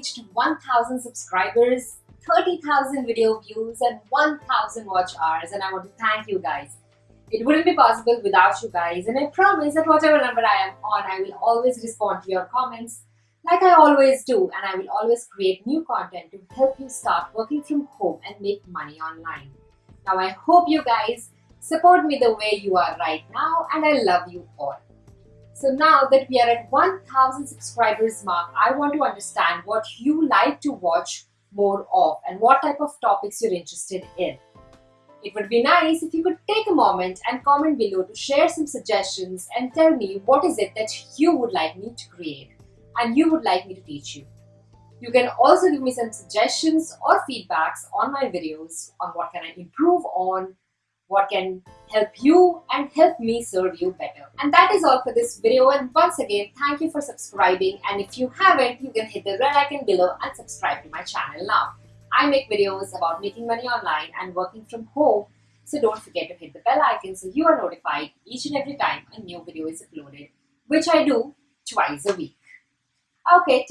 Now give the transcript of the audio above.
reached 1000 subscribers, 30,000 video views and 1000 watch hours and I want to thank you guys. It wouldn't be possible without you guys and I promise that whatever number I am on, I will always respond to your comments like I always do and I will always create new content to help you start working from home and make money online. Now I hope you guys support me the way you are right now and I love you all. So now that we are at 1000 subscribers mark, I want to understand what you like to watch more of and what type of topics you're interested in. It would be nice if you could take a moment and comment below to share some suggestions and tell me what is it that you would like me to create and you would like me to teach you. You can also give me some suggestions or feedbacks on my videos on what can I improve on, what can help you and help me serve you better. And that is all for this video and once again thank you for subscribing and if you haven't you can hit the red icon below and subscribe to my channel now. I make videos about making money online and working from home so don't forget to hit the bell icon so you are notified each and every time a new video is uploaded which I do twice a week. Okay,